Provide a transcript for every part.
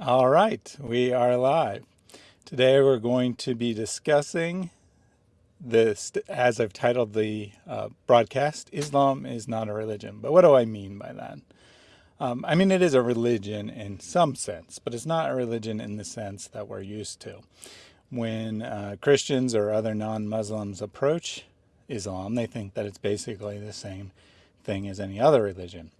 All right, we are live. Today we're going to be discussing this, as I've titled the uh, broadcast, Islam is not a religion. But what do I mean by that? Um, I mean, it is a religion in some sense, but it's not a religion in the sense that we're used to. When uh, Christians or other non-Muslims approach Islam, they think that it's basically the same thing as any other religion.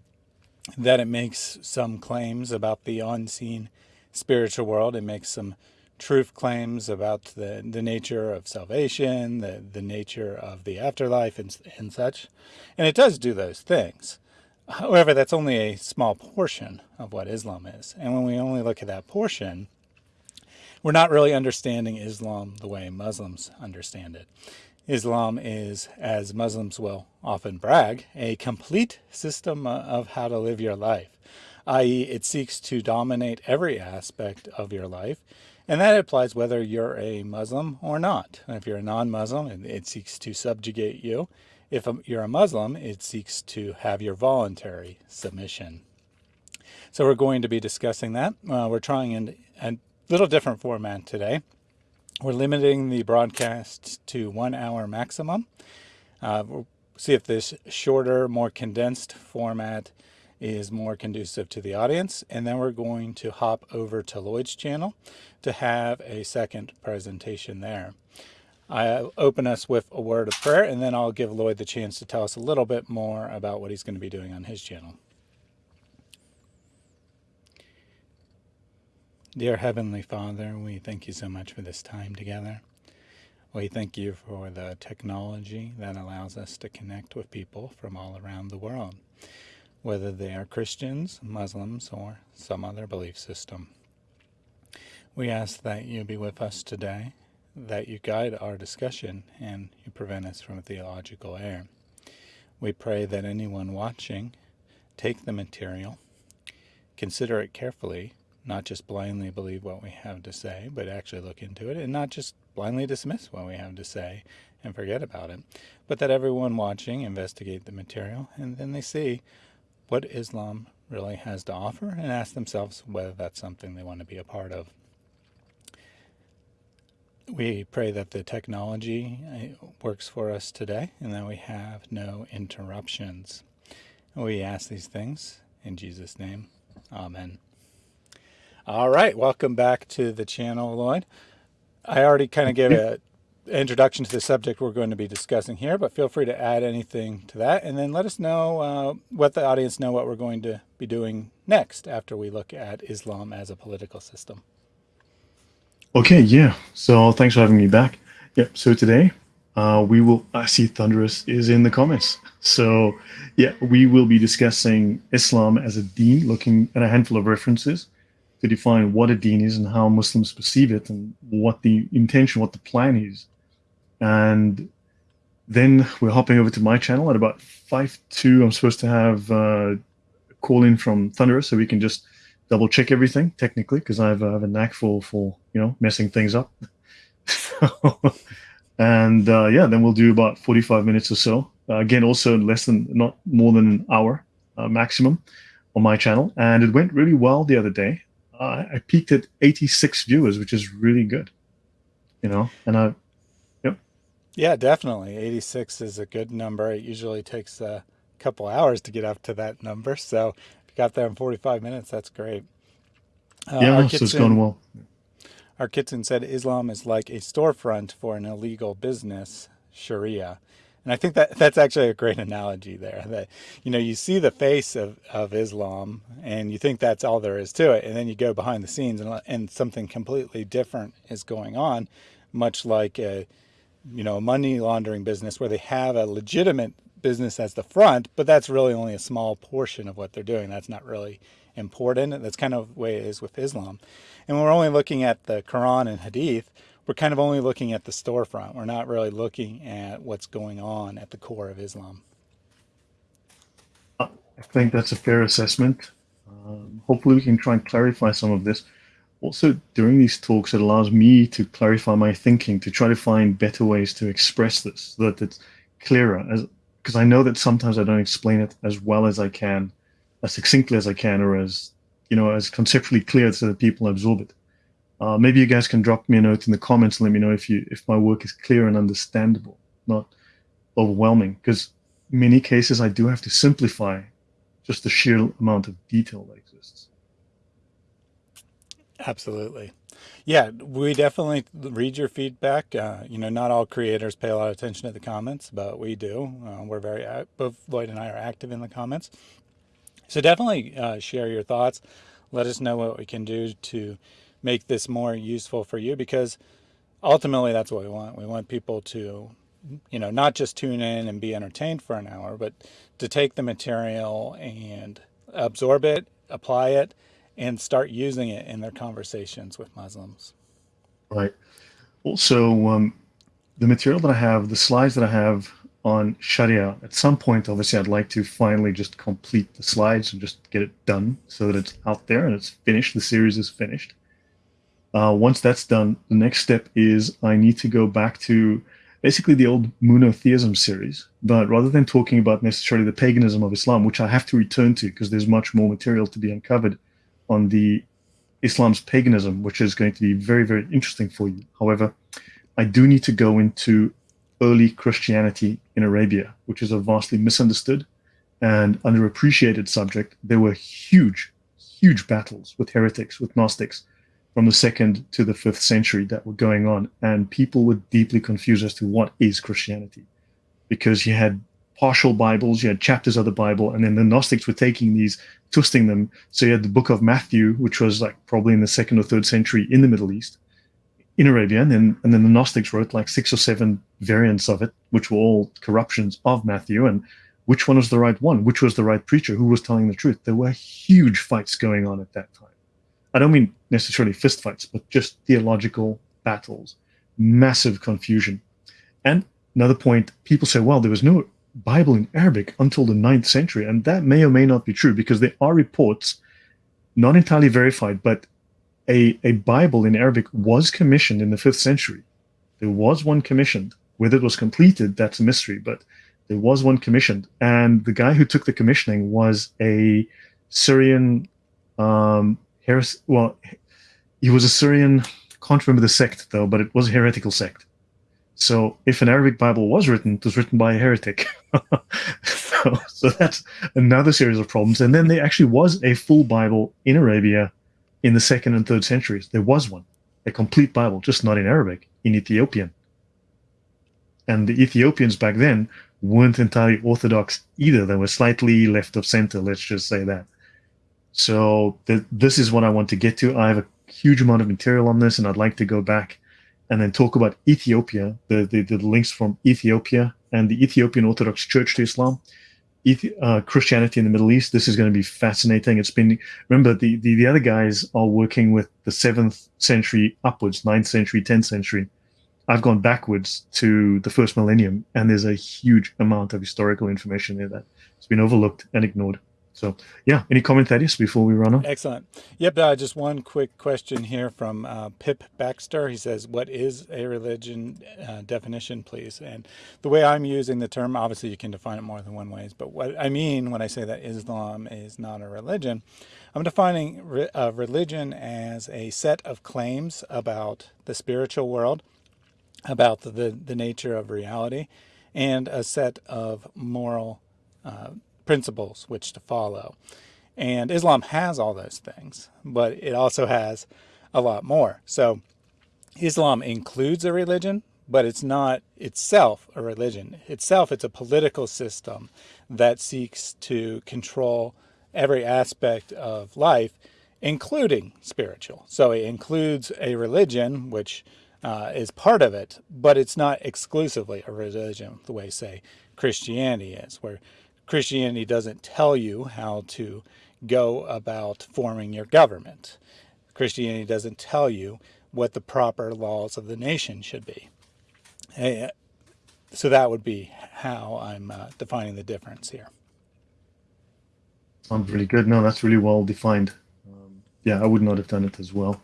That it makes some claims about the unseen spiritual world. It makes some truth claims about the, the nature of salvation, the, the nature of the afterlife and, and such. And it does do those things. However, that's only a small portion of what Islam is. And when we only look at that portion, we're not really understanding Islam the way Muslims understand it. Islam is, as Muslims will often brag, a complete system of how to live your life i.e. it seeks to dominate every aspect of your life. And that applies whether you're a Muslim or not. If you're a non-Muslim, it seeks to subjugate you. If you're a Muslim, it seeks to have your voluntary submission. So we're going to be discussing that. Uh, we're trying in a little different format today. We're limiting the broadcast to one hour maximum. Uh, we'll see if this shorter, more condensed format is more conducive to the audience. And then we're going to hop over to Lloyd's channel to have a second presentation there. I open us with a word of prayer, and then I'll give Lloyd the chance to tell us a little bit more about what he's going to be doing on his channel. Dear Heavenly Father, we thank you so much for this time together. We thank you for the technology that allows us to connect with people from all around the world whether they are Christians, Muslims, or some other belief system. We ask that you be with us today, that you guide our discussion, and you prevent us from theological error. We pray that anyone watching take the material, consider it carefully, not just blindly believe what we have to say, but actually look into it, and not just blindly dismiss what we have to say and forget about it, but that everyone watching investigate the material, and then they see what Islam really has to offer and ask themselves whether that's something they want to be a part of. We pray that the technology uh, works for us today and that we have no interruptions. We ask these things in Jesus' name. Amen. All right, welcome back to the channel, Lloyd. I already kind of gave an introduction to the subject we're going to be discussing here, but feel free to add anything to that. And then let us know, uh, let the audience know what we're going to be doing next after we look at Islam as a political system. Okay, yeah. So thanks for having me back. Yeah, so today uh, we will, I see Thunderous is in the comments. So yeah, we will be discussing Islam as a deen, looking at a handful of references to define what a deen is and how Muslims perceive it and what the intention, what the plan is and then we're hopping over to my channel at about 5.2. I'm supposed to have uh, a call in from Thunderer so we can just double check everything technically because I have, have, a knack for, for, you know, messing things up. and uh, yeah, then we'll do about 45 minutes or so. Uh, again, also less than, not more than an hour uh, maximum on my channel. And it went really well the other day. I peaked at 86 viewers, which is really good, you know, and I, yep. yeah, definitely. 86 is a good number. It usually takes a couple hours to get up to that number. So if you got there in 45 minutes, that's great. Uh, yeah, so it's going well. Our kitchen said Islam is like a storefront for an illegal business, Sharia. And I think that that's actually a great analogy there that, you know, you see the face of, of Islam and you think that's all there is to it. And then you go behind the scenes and, and something completely different is going on, much like a, you know, a money laundering business where they have a legitimate business as the front, but that's really only a small portion of what they're doing. That's not really important. That's kind of the way it is with Islam. And we're only looking at the Quran and Hadith, we're kind of only looking at the storefront. We're not really looking at what's going on at the core of Islam. I think that's a fair assessment. Um, hopefully we can try and clarify some of this also during these talks, it allows me to clarify my thinking, to try to find better ways to express this so that it's clearer. As because I know that sometimes I don't explain it as well as I can, as succinctly as I can, or as you know, as conceptually clear so that people absorb it. Uh, maybe you guys can drop me a note in the comments and let me know if you if my work is clear and understandable, not overwhelming. Because many cases I do have to simplify just the sheer amount of detail that exists. Absolutely. Yeah, we definitely read your feedback. Uh, you know, not all creators pay a lot of attention to the comments, but we do. Uh, we're very, both Lloyd and I are active in the comments. So definitely uh, share your thoughts. Let us know what we can do to make this more useful for you because ultimately that's what we want. We want people to, you know, not just tune in and be entertained for an hour, but to take the material and absorb it, apply it, and start using it in their conversations with Muslims. Right. Also, um, the material that I have, the slides that I have on Sharia, at some point, obviously, I'd like to finally just complete the slides and just get it done so that it's out there and it's finished. The series is finished. Uh, once that's done, the next step is I need to go back to basically the old monotheism series, but rather than talking about necessarily the paganism of Islam, which I have to return to because there's much more material to be uncovered on the Islam's paganism, which is going to be very, very interesting for you. However, I do need to go into early Christianity in Arabia, which is a vastly misunderstood and underappreciated subject. There were huge, huge battles with heretics, with Gnostics from the second to the fifth century that were going on. And people were deeply confused as to what is Christianity because you had partial Bibles, you had chapters of the Bible, and then the Gnostics were taking these, twisting them. So you had the book of Matthew, which was like probably in the second or third century in the Middle East, in Arabia, and then, and then the Gnostics wrote like six or seven variants of it, which were all corruptions of Matthew. And which one was the right one? Which was the right preacher? Who was telling the truth? There were huge fights going on at that time. I don't mean necessarily fistfights, but just theological battles, massive confusion. And another point, people say, well, there was no Bible in Arabic until the ninth century. And that may or may not be true because there are reports, not entirely verified, but a, a Bible in Arabic was commissioned in the fifth century. There was one commissioned. Whether it was completed, that's a mystery, but there was one commissioned. And the guy who took the commissioning was a Syrian, um, heres- well, he was a Syrian, can't remember the sect though, but it was a heretical sect. So if an Arabic Bible was written, it was written by a heretic. so, so that's another series of problems. And then there actually was a full Bible in Arabia in the second and third centuries. There was one, a complete Bible, just not in Arabic, in Ethiopian. And the Ethiopians back then weren't entirely Orthodox either. They were slightly left of center, let's just say that. So th this is what I want to get to. I have a huge amount of material on this, and I'd like to go back and then talk about Ethiopia, the, the, the links from Ethiopia and the Ethiopian Orthodox Church to Islam, uh, Christianity in the Middle East. This is going to be fascinating. It's been, remember, the, the, the other guys are working with the 7th century upwards, 9th century, 10th century. I've gone backwards to the first millennium, and there's a huge amount of historical information there that has been overlooked and ignored. So yeah, any comment, Thaddeus, before we run on? Excellent. Yep, uh, just one quick question here from uh, Pip Baxter. He says, what is a religion uh, definition, please? And the way I'm using the term, obviously you can define it more than one ways, but what I mean when I say that Islam is not a religion, I'm defining re religion as a set of claims about the spiritual world, about the, the, the nature of reality, and a set of moral uh, principles which to follow. And Islam has all those things, but it also has a lot more. So Islam includes a religion, but it's not itself a religion. Itself, it's a political system that seeks to control every aspect of life, including spiritual. So it includes a religion, which uh, is part of it, but it's not exclusively a religion, the way, say, Christianity is, where Christianity doesn't tell you how to go about forming your government. Christianity doesn't tell you what the proper laws of the nation should be. Eh, so that would be how I'm uh, defining the difference here. Sounds really good. No, that's really well defined. Um, yeah, I would not have done it as well.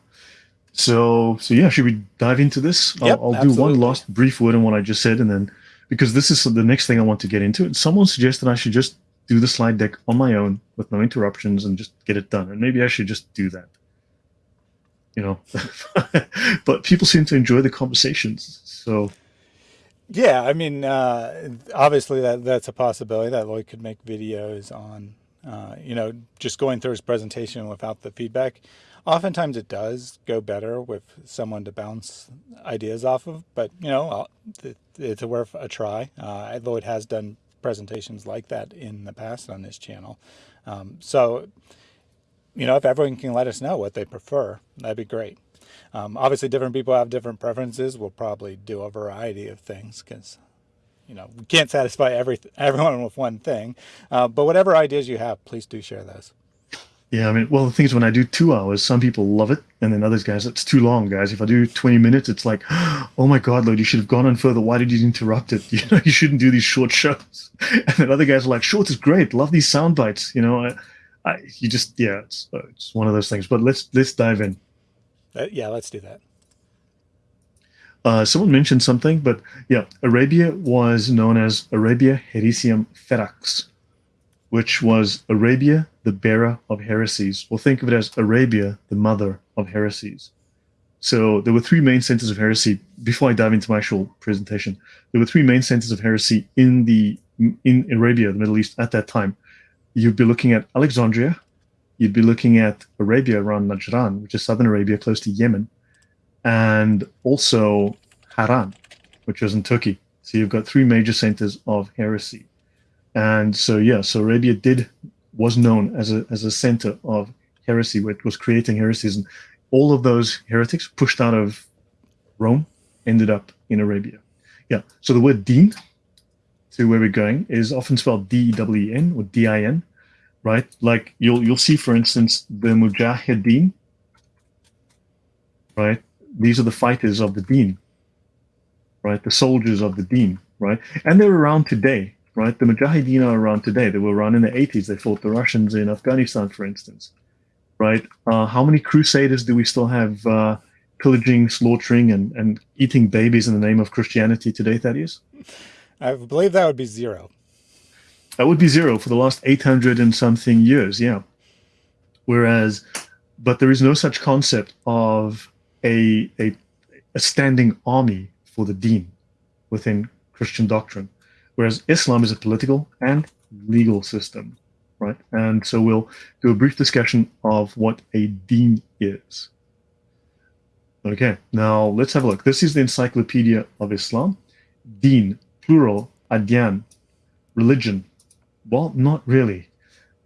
So, so yeah, should we dive into this? Yep, I'll, I'll do one last brief word on what I just said, and then because this is the next thing I want to get into. And someone suggested I should just do the slide deck on my own with no interruptions and just get it done. And maybe I should just do that. You know, but people seem to enjoy the conversations. So, yeah, I mean, uh, obviously that that's a possibility that Lloyd could make videos on, uh, you know, just going through his presentation without the feedback. Oftentimes it does go better with someone to bounce ideas off of, but you know, it's worth a try. Uh, Lloyd has done presentations like that in the past on this channel. Um, so, you know, if everyone can let us know what they prefer, that'd be great. Um, obviously, different people have different preferences. We'll probably do a variety of things because, you know, we can't satisfy every everyone with one thing. Uh, but whatever ideas you have, please do share those. Yeah, I mean, well, the thing is, when I do two hours, some people love it, and then others, guys, it's too long, guys. If I do 20 minutes, it's like, oh my God, Lord, you should have gone on further. Why did you interrupt it? You know, you shouldn't do these short shows. And then other guys are like, short is great. Love these sound bites. You know, I, I, you just, yeah, it's, uh, it's one of those things. But let's let's dive in. Uh, yeah, let's do that. Uh, someone mentioned something, but yeah, Arabia was known as Arabia Haeresium Ferax, which was Arabia, the bearer of heresies. We'll think of it as Arabia, the mother of heresies. So there were three main centers of heresy. Before I dive into my actual presentation, there were three main centers of heresy in the in Arabia, the Middle East at that time. You'd be looking at Alexandria, you'd be looking at Arabia around Najran, which is southern Arabia, close to Yemen, and also Haran, which was in Turkey. So you've got three major centers of heresy. And so, yeah, so Arabia did was known as a, as a center of heresy, which was creating heresies. And all of those heretics pushed out of Rome ended up in Arabia. Yeah, so the word deen, to where we're going, is often spelled D-E-W-E-N or D-I-N, right? Like you'll you'll see, for instance, the Mujahideen, right? These are the fighters of the deen, right? The soldiers of the deen, right? And they're around today right? The Mujahideen are around today. They were around in the 80s. They fought the Russians in Afghanistan, for instance, right? Uh, how many crusaders do we still have uh, pillaging, slaughtering, and, and eating babies in the name of Christianity today, Thaddeus? I believe that would be zero. That would be zero for the last 800 and something years, yeah. Whereas, but there is no such concept of a, a, a standing army for the deen within Christian doctrine whereas Islam is a political and legal system, right? And so we'll do a brief discussion of what a deen is. Okay, now let's have a look. This is the Encyclopedia of Islam. Deen, plural, adyan, religion. Well, not really.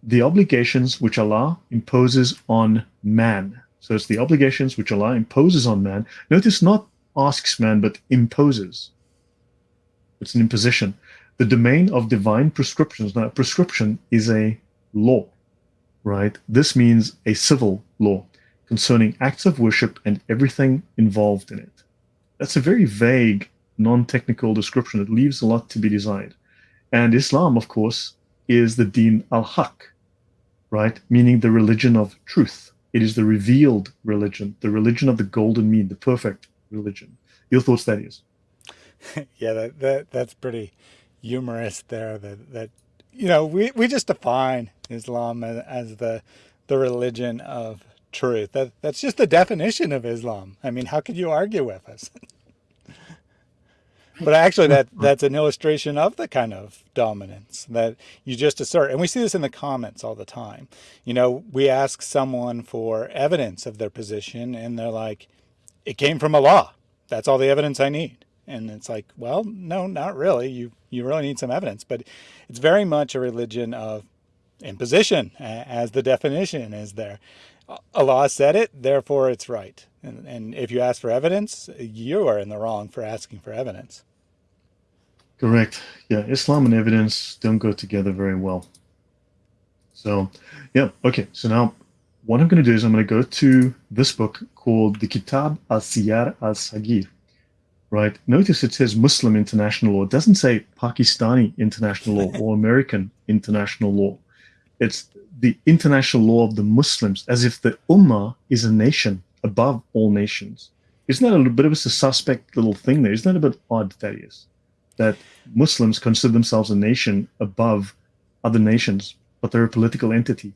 The obligations which Allah imposes on man. So it's the obligations which Allah imposes on man. Notice not asks man, but imposes. It's an imposition the domain of divine prescriptions. Now, prescription is a law, right? This means a civil law concerning acts of worship and everything involved in it. That's a very vague, non-technical description. It leaves a lot to be desired. And Islam, of course, is the Deen al-Haq, right? Meaning the religion of truth. It is the revealed religion, the religion of the golden mean, the perfect religion. Your thoughts, Thaddeus? yeah, that, that that's pretty humorous there that, that you know, we, we just define Islam as, as the, the religion of truth. That, that's just the definition of Islam. I mean, how could you argue with us? but actually that that's an illustration of the kind of dominance that you just assert and we see this in the comments all the time you know we ask someone for evidence of their position and they're like it came from Allah that's all the evidence i need and it's like, well, no, not really. You you really need some evidence, but it's very much a religion of imposition, as the definition is there. Allah said it, therefore it's right. And, and if you ask for evidence, you are in the wrong for asking for evidence. Correct. Yeah, Islam and evidence don't go together very well. So, yeah, okay. So now what I'm going to do is I'm going to go to this book called the Kitab al-Siyar al-Sagir right? Notice it says Muslim international law. It doesn't say Pakistani international law or American international law. It's the international law of the Muslims, as if the Ummah is a nation above all nations. Isn't that a bit of a suspect little thing there? Isn't that a bit odd, Thaddeus? That Muslims consider themselves a nation above other nations, but they're a political entity.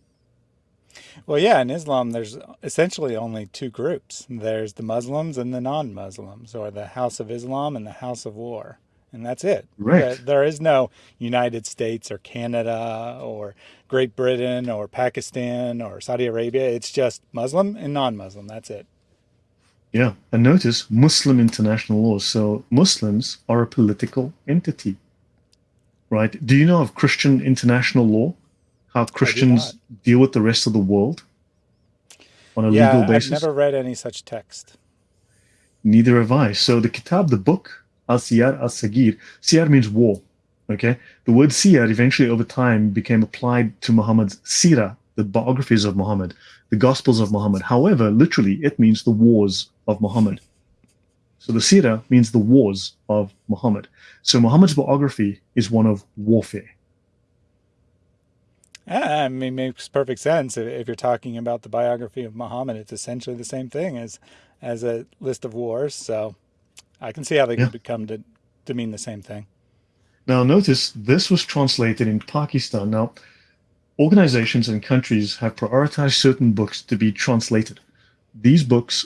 Well, yeah, in Islam, there's essentially only two groups. There's the Muslims and the non-Muslims, or the House of Islam and the House of War. And that's it. Right. There, there is no United States or Canada or Great Britain or Pakistan or Saudi Arabia. It's just Muslim and non-Muslim. That's it. Yeah. And notice Muslim international law. So Muslims are a political entity, right? Do you know of Christian international law? How Christians deal with the rest of the world on a Yeah, legal basis. I've never read any such text. Neither have I. So the kitab, the book, Al-Siyar Al-Sagir, Siyar means war, okay? The word Siyar eventually over time became applied to Muhammad's Sirah, the biographies of Muhammad, the Gospels of Muhammad. However, literally, it means the wars of Muhammad. So the Sirah means the wars of Muhammad. So Muhammad's biography is one of warfare. Yeah, I mean, makes perfect sense. If, if you're talking about the biography of Muhammad, it's essentially the same thing as as a list of wars. So I can see how they Yeah. could become to, to mean the same thing. Now, notice this was translated in Pakistan. Now, organizations and countries have prioritized certain books to be translated. These books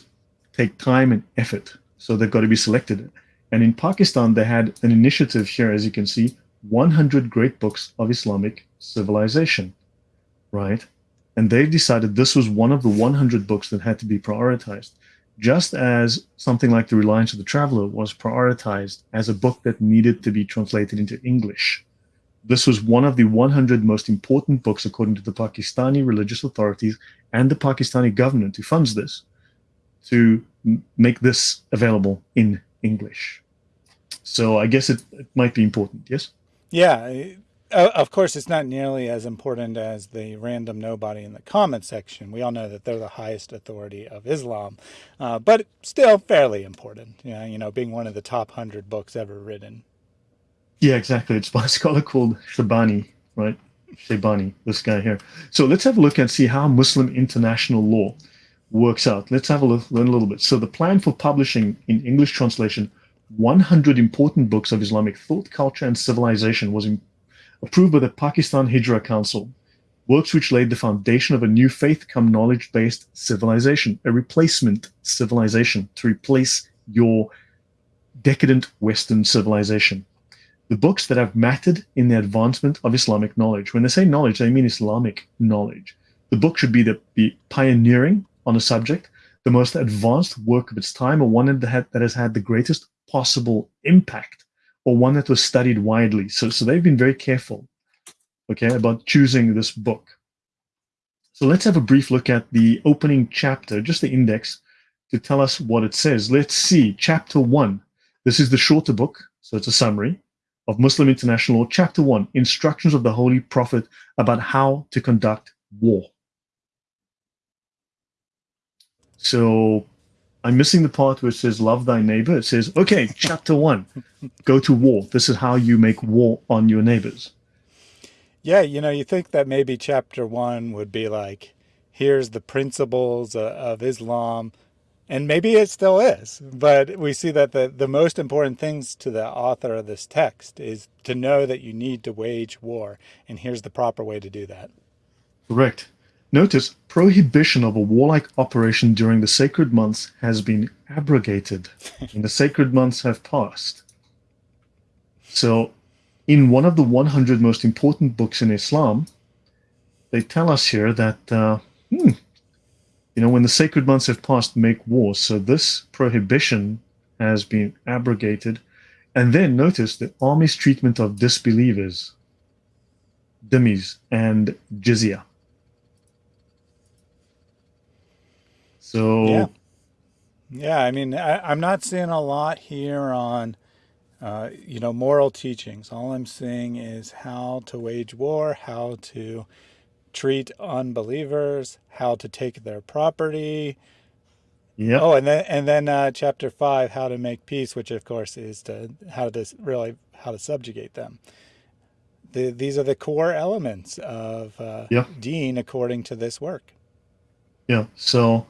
take time and effort, so they've got to be selected. And in Pakistan, they had an initiative here, as you can see 100 great books of Islamic civilization, right? And they've decided this was one of the 100 books that had to be prioritized just as something like The Reliance of the Traveler was prioritized as a book that needed to be translated into English. This was one of the 100 most important books, according to the Pakistani religious authorities and the Pakistani government who funds this, to make this available in English. So I guess it, it might be important, yes? Yeah, of course, it's not nearly as important as the random nobody in the comment section. We all know that they're the highest authority of Islam, uh, but still fairly important. Yeah, you know, being one of the top hundred books ever written. Yeah, exactly. It's by a scholar called Shaybani, right? Shaybani, this guy here. So let's have a look and see how Muslim international law works out. Let's have a look, learn a little bit. So the plan for publishing in English translation 100 important books of Islamic thought, culture, and civilization was in, approved by the Pakistan Hijra Council. Works which laid the foundation of a new faith come knowledge based civilization, a replacement civilization to replace your decadent Western civilization the books that have mattered in the advancement of Islamic knowledge. When they say knowledge, they mean Islamic knowledge. The book should be the, the pioneering on a subject, the most advanced work of its time, or one that, had, that has had the greatest possible impact, or one that was studied widely. So, so they've been very careful, okay, about choosing this book. So let's have a brief look at the opening chapter, just the index, to tell us what it says. Let's see, chapter one. This is the shorter book, so it's a summary of Muslim International Law, Chapter 1 Instructions of the Holy Prophet about how to conduct war. So I'm missing the part where it says, Love thy neighbor. It says, Okay, Chapter 1 Go to war. This is how you make war on your neighbors. Yeah, you know, you think that maybe chapter one would be like, here's the principles of Islam, and maybe it still is. But we see that the, the most important things to the author of this text is to know that you need to wage war, and here's the proper way to do that. Correct. Notice prohibition of a warlike operation during the sacred months has been abrogated, and the sacred months have passed. So, in one of the 100 most important books in Islam, they tell us here that, uh, hmm, you know, when the sacred months have passed, make war. So, this prohibition has been abrogated. And then notice the army's treatment of disbelievers, dhimmis, and jizya. So, Yeah. Yeah, I mean, I, I'm not seeing a lot here on, uh, you know, moral teachings. All I'm seeing is how to wage war, how to treat unbelievers, how to take their property. yeah, Oh, and then and then uh, chapter five, how to make peace, which of course is to how to really how to subjugate them. The, these are the core elements of uh, yeah, Dean according to this work. yeah. So,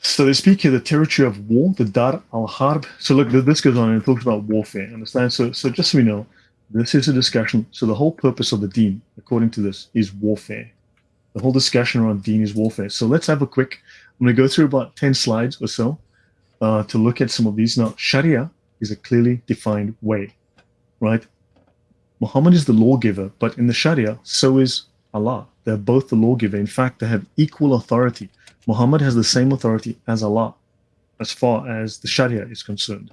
so they speak here the territory of war, the Dar al Harb. So look, this goes on and talks about warfare. Understand? So, so just so we know, This is a discussion. So the whole purpose of the deen, according to this, is warfare. The whole discussion around deen is warfare. So let's have a quick, I'm going to go through about 10 slides or so uh, to look at some of these. Now, Sharia is a clearly defined way, right? Muhammad is the lawgiver, but in the Sharia, so is Allah. They're both the lawgiver. In fact, they have equal authority. Muhammad has the same authority as Allah as far as the Sharia is concerned,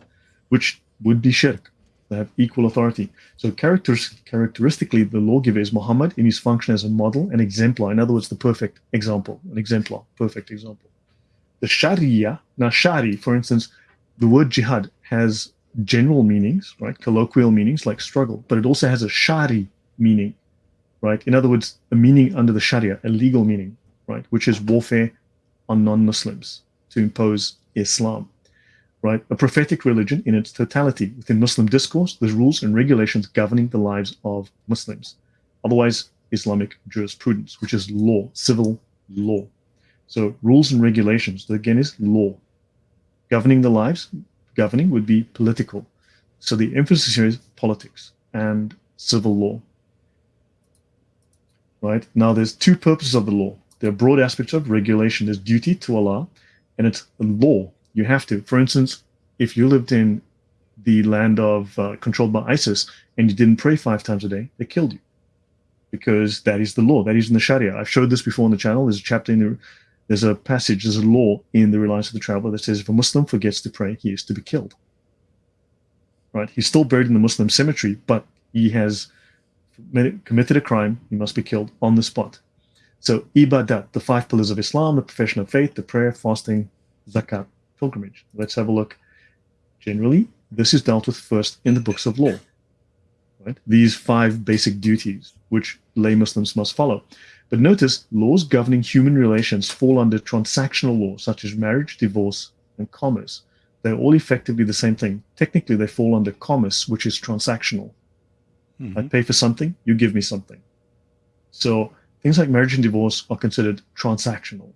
which would be shirk. They have equal authority. So characteristically, the lawgiver is Muhammad in his function as a model, an exemplar. In other words, the perfect example, an exemplar, perfect example. The Sharia, now Shari, for instance, the word jihad has general meanings, right? Colloquial meanings like struggle, but it also has a Shari meaning, right? In other words, a meaning under the Sharia, a legal meaning, right? Which is warfare on non-Muslims to impose Islam, right? A prophetic religion in its totality. Within Muslim discourse, there's rules and regulations governing the lives of Muslims. Otherwise, Islamic jurisprudence, which is law, civil law. So rules and regulations, again is law. Governing the lives, governing would be political. So the emphasis here is politics and civil law. Right? Now there's two purposes of the law. Are broad aspects of regulation. There's duty to Allah, and it's law. You have to. For instance, if you lived in the land of uh, controlled by ISIS and you didn't pray five times a day, they killed you because that is the law. That is in the Sharia. I've showed this before on the channel. There's a chapter in the there's a passage, there's a law in the Reliance of the Traveler that says if a Muslim forgets to pray, he is to be killed. Right? He's still buried in the Muslim cemetery, but he has committed a crime, he must be killed on the spot. So ibadat, the five pillars of Islam, the profession of faith, the prayer, fasting, zakat, pilgrimage. Let's have a look. Generally, this is dealt with first in the books of law. Right? These five basic duties which lay Muslims must follow. But notice, laws governing human relations fall under transactional law, such as marriage, divorce, and commerce. They're all effectively the same thing. Technically, they fall under commerce, which is transactional. Mm-hmm. I pay for something, you give me something. So things like marriage and divorce are considered transactional.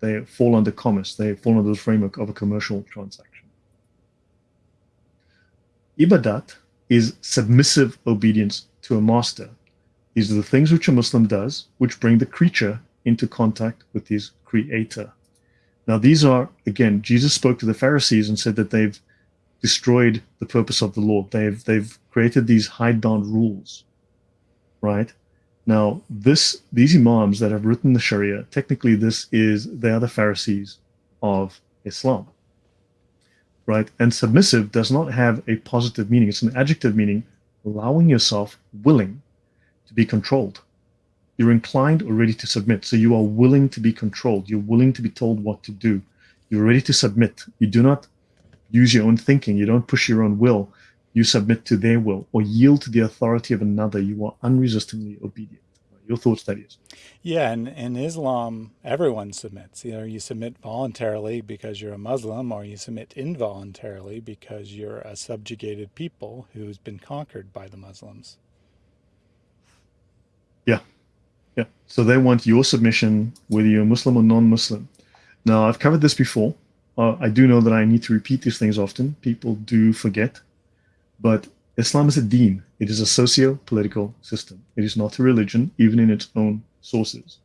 They fall under commerce. They fall under the framework of a commercial transaction. Ibadat is submissive obedience to a master these are the things which a Muslim does, which bring the creature into contact with his creator. Now, these are, again, Jesus spoke to the Pharisees and said that they've destroyed the purpose of the law. They've, they've created these hidebound rules, right? Now, this, these imams that have written the Sharia, technically this is, they are the Pharisees of Islam, right? And submissive does not have a positive meaning. It's an adjective meaning, allowing yourself willing to be controlled. You're inclined or ready to submit. So you are willing to be controlled. You're willing to be told what to do. You're ready to submit. You do not use your own thinking. You don't push your own will. You submit to their will or yield to the authority of another. You are unresistingly obedient. Your thoughts, Thaddeus. Yeah, and in Islam, everyone submits. You know, you submit voluntarily because you're a Muslim, or you submit involuntarily because you're a subjugated people who's been conquered by the Muslims. Yeah. Yeah. So they want your submission, whether you're Muslim or non-Muslim. Now, I've covered this before. Uh, I do know that I need to repeat these things often. People do forget. But Islam is a deen. It is a socio-political system. It is not a religion, even in its own sources.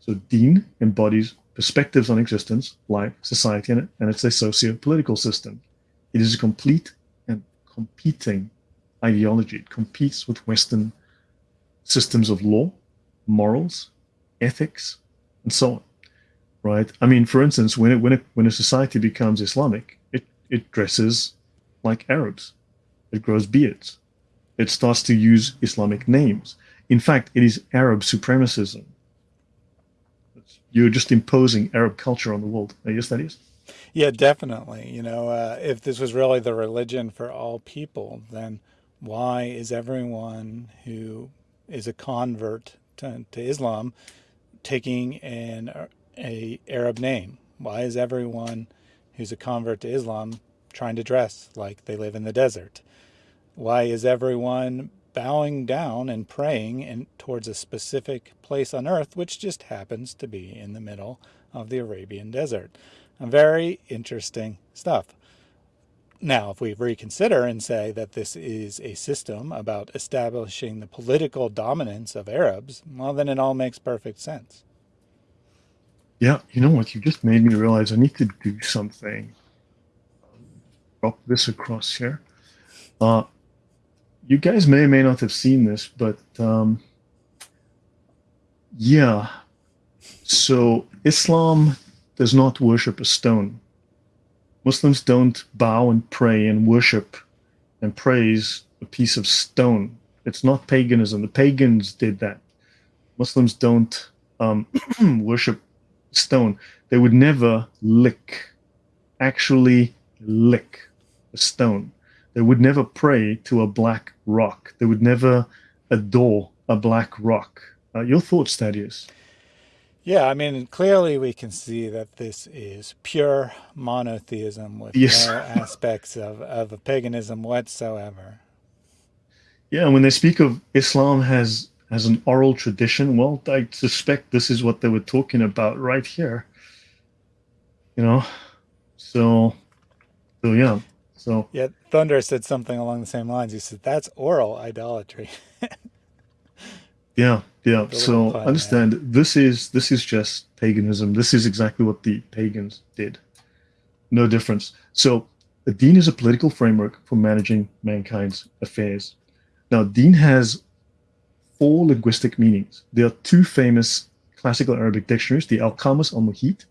So deen embodies perspectives on existence, life, society, and, and it's a socio-political system. It is a complete and competing ideology. It competes with Western systems of law, morals, ethics, and so on. Right? I mean, for instance, when it, when it, when a society becomes Islamic, it it dresses like Arabs, it grows beards, it starts to use Islamic names. In fact, it is Arab supremacism. You're just imposing Arab culture on the world. Yes, Thaddeus. Yeah, definitely. You know, uh, if this was really the religion for all people, then why is everyone who is a convert to, to Islam taking an a Arab name? Why is everyone who's a convert to Islam trying to dress like they live in the desert? Why is everyone bowing down and praying in, towards a specific place on earth, which just happens to be in the middle of the Arabian desert? very interesting stuff. now, if we reconsider and say that this is a system about establishing the political dominance of Arabs, well, then it all makes perfect sense. Yeah, you know what? You just made me realize I need to do something. Drop this across here. Uh, you guys may or may not have seen this, but um, yeah. So Islam does not worship a stone. Muslims don't bow and pray and worship and praise a piece of stone. It's not paganism. The pagans did that. Muslims don't um, worship stone. They would never lick, actually lick a stone. They would never pray to a black rock. They would never adore a black rock. Uh, your thoughts, Thaddeus? Yeah, I mean, clearly we can see that this is pure monotheism with yes. no aspects of, of a paganism whatsoever. Yeah, when they speak of Islam has as an oral tradition, well, I suspect this is what they were talking about right here. You know, so, so yeah, so. Yeah, Thunder said something along the same lines. He said, that's oral idolatry. yeah, yeah. So understand man. this is, this is just paganism. This is exactly what the pagans did. No difference. So a deen is a political framework for managing mankind's affairs. Now, deen has four linguistic meanings. There are two famous classical Arabic dictionaries, the Al-Qamus al-Muhit,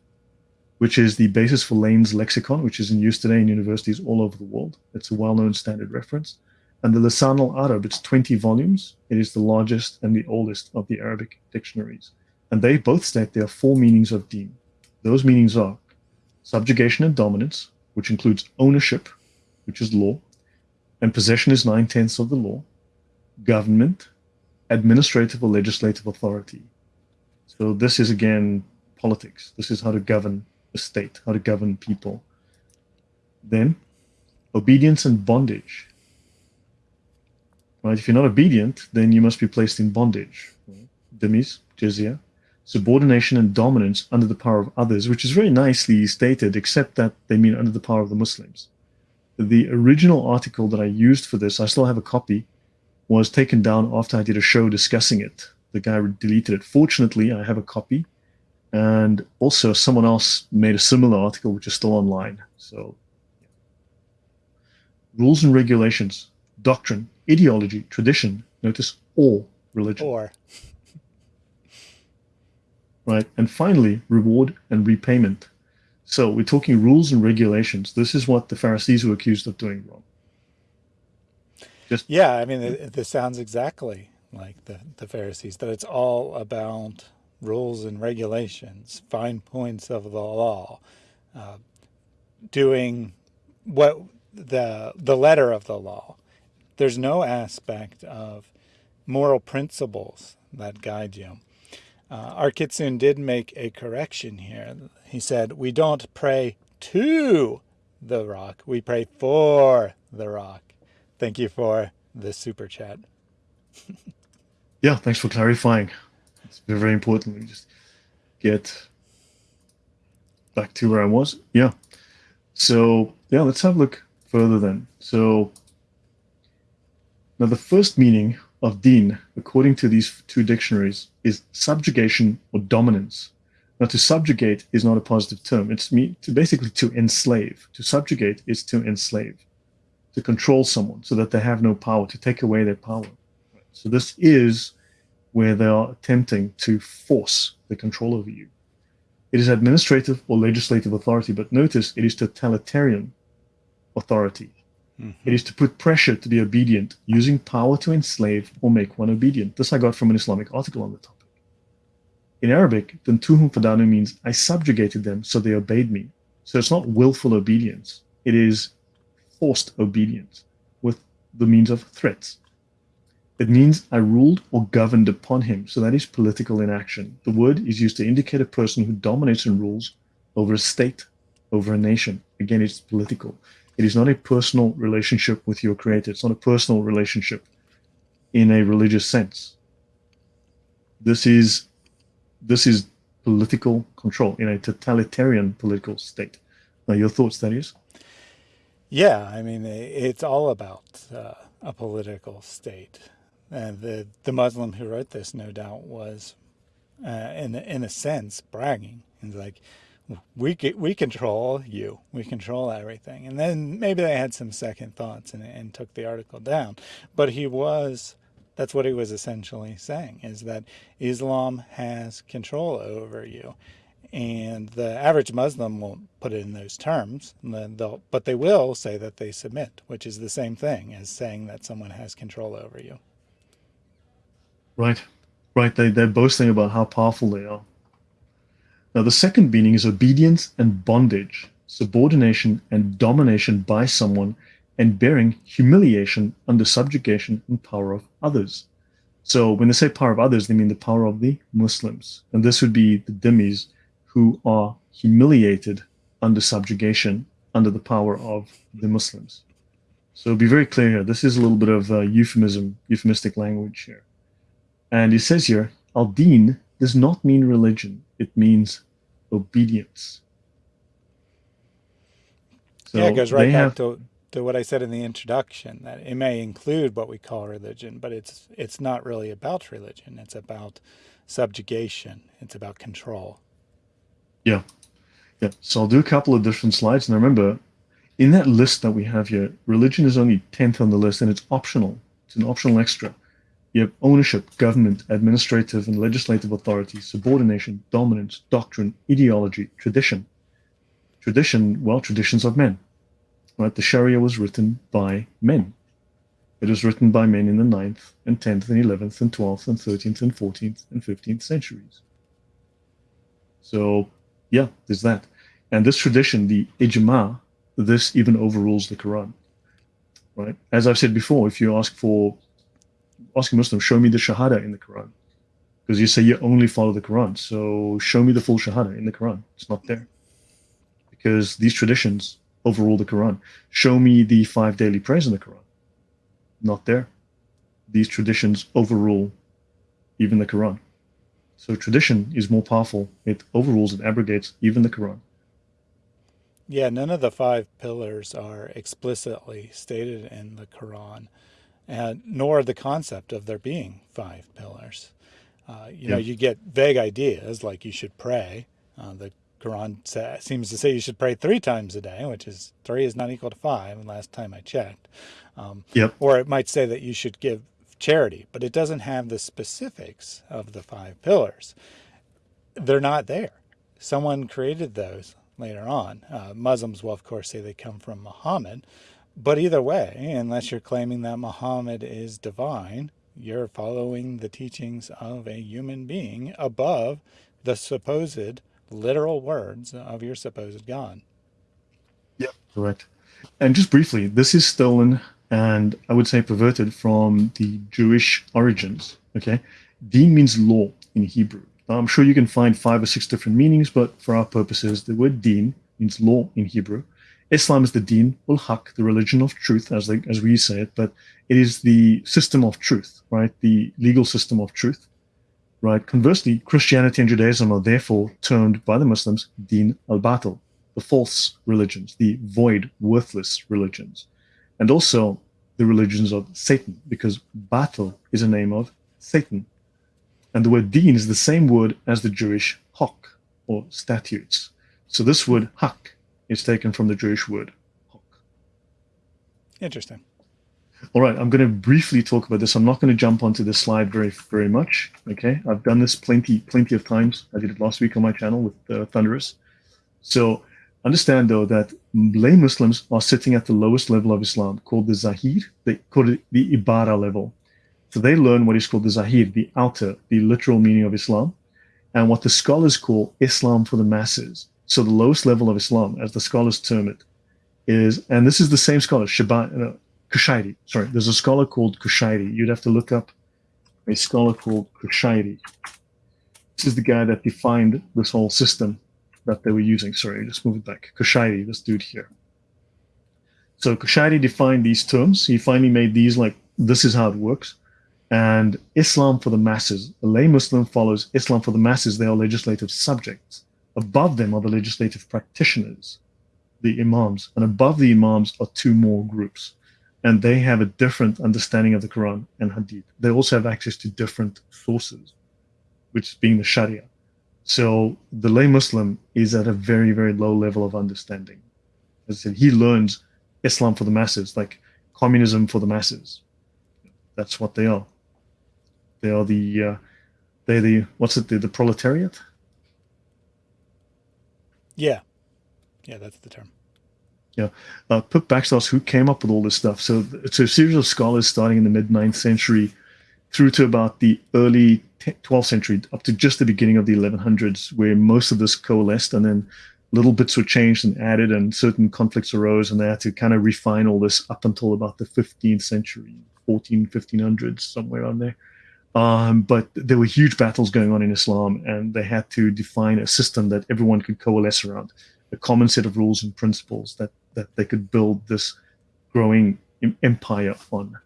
which is the basis for Lane's lexicon, which is in use today in universities all over the world. It's a well-known standard reference. And the Lisan al-Arab, it's 20 volumes. It is the largest and the oldest of the Arabic dictionaries. And they both state there are four meanings of deen. Those meanings are subjugation and dominance, which includes ownership, which is law, and possession is nine-tenths of the law, government, administrative or legislative authority. So this is again politics. This is how to govern a state, how to govern people. Then obedience and bondage. Right? If you're not obedient, then you must be placed in bondage. Dhimmis, jizya, subordination and dominance under the power of others, which is very nicely stated, except that they mean under the power of the Muslims. The original article that I used for this, I still have a copy, was taken down after I did a show discussing it. The guy deleted it. Fortunately, I have a copy. And also someone else made a similar article, which is still online. So yeah. rules and regulations, doctrine, ideology, tradition, notice all religion. Or. right. And finally, reward and repayment. So we're talking rules and regulations. This is what the Pharisees were accused of doing wrong. Just yeah, I mean, it, this sounds exactly like the, the Pharisees, that it's all about rules and regulations, fine points of the law, uh, doing what the the letter of the law. There's no aspect of moral principles that guide you. Uh, Arkitsun did make a correction here. He said, we don't pray to the rock, we pray for the rock. Thank you for the super chat. yeah, thanks for clarifying. It's very, very important. We just get back to where I was. Yeah. So yeah, let's have a look further then. So now the first meaning of deen, according to these two dictionaries, is subjugation or dominance. Now, to subjugate is not a positive term. It's me to basically to enslave. To subjugate is to enslave to control someone so that they have no power, to take away their power. So this is where they are attempting to force the control over you. It is administrative or legislative authority, but notice it is totalitarian authority. Mm -hmm. It is to put pressure to be obedient, using power to enslave or make one obedient. This I got from an Islamic article on the topic. In Arabic, Tuntuhum Fadanu means I subjugated them so they obeyed me. So it's not willful obedience. It is forced obedience with the means of threats. It means I ruled or governed upon him, so Thaddeus political inaction. The word is used to indicate a person who dominates and rules over a state, over a nation. Again, it's political. It is not a personal relationship with your creator. It's not a personal relationship in a religious sense. This is this is political control in a totalitarian political state. Now, your thoughts, that is? Yeah, I mean, it's all about uh, a political state. And the, the Muslim who wrote this, no doubt, was, uh, in, in a sense, bragging. He's like, we, we control you, we control everything. And then maybe they had some second thoughts and, and took the article down. But he was, that's what he was essentially saying, is that Islam has control over you. And the average Muslim won't put it in those terms, but they will say that they submit, which is the same thing as saying that someone has control over you. Right, right. They, they're boasting about how powerful they are. Now, the second meaning is obedience and bondage, subordination and domination by someone, and bearing humiliation under subjugation and power of others. So when they say power of others, they mean the power of the Muslims. And this would be the dhimmis who are humiliated under subjugation, under the power of the Muslims. So be very clear here. This is a little bit of uh, euphemism, euphemistic language here. And he says here, al-din does not mean religion. It means obedience. So yeah, it goes right back have, to, to what I said in the introduction, that it may include what we call religion, but it's it's not really about religion. It's about subjugation. It's about control. Yeah. Yeah. So I'll do a couple of different slides. And remember, in that list that we have here, religion is only 10th on the list and it's optional. It's an optional extra. You have ownership, government, administrative and legislative authority, subordination, dominance, doctrine, ideology, tradition. Tradition, well, traditions of men. Right? The Sharia was written by men. It was written by men in the 9th and 10th and 11th and 12th and 13th and 14th and 15th centuries. So, yeah, there's that. And this tradition, the ijma, this even overrules the Quran. Right? As I've said before, if you ask for asking Muslims, show me the Shahada in the Quran. Because you say you only follow the Quran. So show me the full Shahada in the Quran. It's not there. Because these traditions overrule the Quran. Show me the five daily prayers in the Quran. Not there. These traditions overrule even the Quran. So tradition is more powerful. It overrules, and abrogates even the Quran. Yeah, none of the five pillars are explicitly stated in the Quran and nor the concept of there being five pillars. Uh, you yeah. know, you get vague ideas like you should pray. Uh, the Quran sa- seems to say you should pray three times a day, which is three is not equal to five. Last time I checked. Um, yep. Or it might say that you should give charity, but it doesn't have the specifics of the five pillars. They're not there. Someone created those later on. Uh, Muslims will, of course, say they come from Muhammad, but either way, unless you're claiming that Muhammad is divine, you're following the teachings of a human being above the supposed literal words of your supposed God. Yeah, correct. And just briefly, this is stolen and I would say perverted from the Jewish origins. Okay, Deen means law in Hebrew. Now, I'm sure you can find five or six different meanings, but for our purposes, the word Deen means law in Hebrew. Islam is the deen ul haq, the religion of truth, as they, as we say it, but it is the system of truth, right? The legal system of truth, right? Conversely, Christianity and Judaism are therefore termed by the Muslims deen al batil, the false religions, the void, worthless religions, and also the religions of Satan, because batil is a name of Satan, and the word deen is the same word as the Jewish hok or statutes. So this word haq is taken from the Jewish word hok. Interesting. All right, I'm going to briefly talk about this. I'm not going to jump onto this slide very, very much. Okay, I've done this plenty, plenty of times. I did it last week on my channel with uh, Thunderous. So understand though that lay Muslims are sitting at the lowest level of Islam, called the Zahir. They call it the Ibara level. So they learn what is called the Zahir, the outer, the literal meaning of Islam, and what the scholars call Islam for the masses. So the lowest level of Islam, as the scholars term it, is, and this is the same scholar, Shaybani, no, Kushairi. Sorry, there's a scholar called Kushairi. You'd have to look up a scholar called Kushairi. This is the guy that defined this whole system that they were using. Sorry, just move it back. Kushairi, this dude here. So Kushairi defined these terms. He finally made these like, this is how it works. And Islam for the masses. A lay Muslim follows Islam for the masses. They are legislative subjects above them are the legislative practitioners. the imams, and above the imams are two more groups, and they have a different understanding of the Quran and Hadith. They also have access to different sources, which being the Sharia. So the lay Muslim is at a very, very low level of understanding. As I said, he learns Islam for the masses, like communism for the masses. That's what they are. They are the, uh, they're the, what's it, the, the proletariat? Yeah. Yeah, that's the term. Yeah. Uh, Pip Backstoss, who came up with all this stuff. So it's a series of scholars starting in the mid 9th century through to about the early 12th century, up to just the beginning of the 1100s, where most of this coalesced. And then little bits were changed and added, and certain conflicts arose, and they had to kind of refine all this up until about the 15th century, 14, 1500s, somewhere around there. Um, but there were huge battles going on in Islam, and they had to define a system that everyone could coalesce around, a common set of rules and principles that that they could build this growing empire on.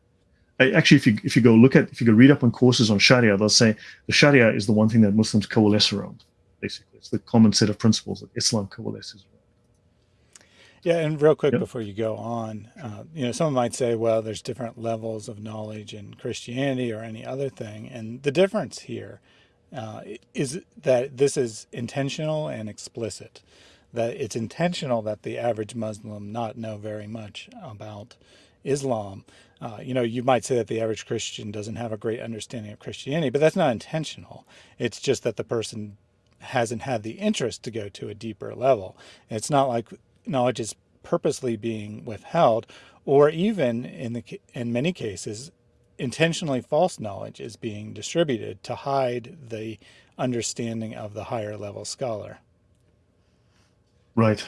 Actually, if you if you go look at if you go read up on courses on Sharia, they'll say the Sharia is the one thing that Muslims coalesce around. Basically, it's the common set of principles that Islam coalesces around. Yeah, and real quick yep. before you go on, uh, you know, someone might say, well, there's different levels of knowledge in Christianity or any other thing. And the difference here uh, is that this is intentional and explicit, that it's intentional that the average Muslim not know very much about Islam. Uh, you know, you might say that the average Christian doesn't have a great understanding of Christianity, but that's not intentional. It's just that the person hasn't had the interest to go to a deeper level. It's not like knowledge is purposely being withheld, or even in the in many cases, intentionally false knowledge is being distributed to hide the understanding of the higher level scholar. Right.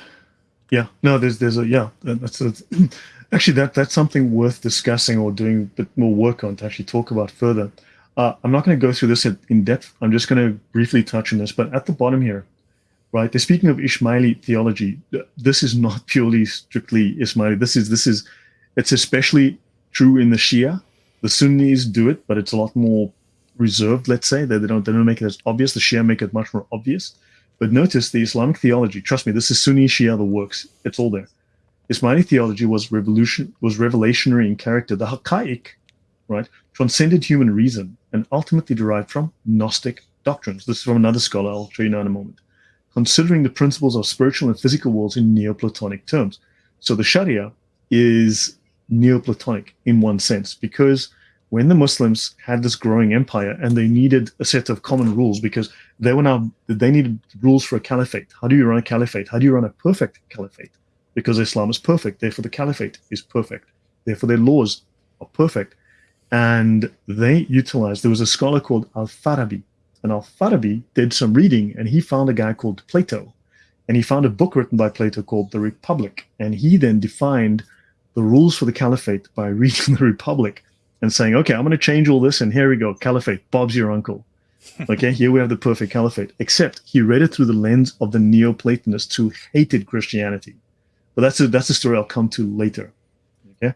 Yeah. No. There's there's a yeah. That's a, actually that that's something worth discussing or doing a bit more work on to actually talk about further. Uh, I'm not going to go through this in depth. I'm just going to briefly touch on this. But at the bottom here, right? They're speaking of Ismaili theology. This is not purely strictly Ismaili. This is this is it's especially true in the Shia. The Sunnis do it, but it's a lot more reserved. Let's say that they don't they don't make it as obvious. The Shia make it much more obvious. But notice the Islamic theology. Trust me, this is Sunni Shia the works. It's all there. Ismaili theology was revolution was revelationary in character. The Haqqaiq, right, transcended human reason and ultimately derived from Gnostic doctrines. This is from another scholar. I'll show you now in a moment considering the principles of spiritual and physical worlds in Neoplatonic terms. So the Sharia is Neoplatonic in one sense, because when the Muslims had this growing empire and they needed a set of common rules because they were now they needed rules for a caliphate. How do you run a caliphate? How do you run a perfect caliphate? Because Islam is perfect, therefore the caliphate is perfect. Therefore their laws are perfect. And they utilized, there was a scholar called Al-Farabi and Al-Farabi did some reading and he found a guy called Plato. And he found a book written by Plato called The Republic. And he then defined the rules for the caliphate by reading the Republic and saying, okay, I'm going to change all this. And here we go, caliphate, Bob's your uncle. okay, here we have the perfect caliphate. Except he read it through the lens of the Neoplatonists who hated Christianity. But that's a, that's a story I'll come to later. Okay.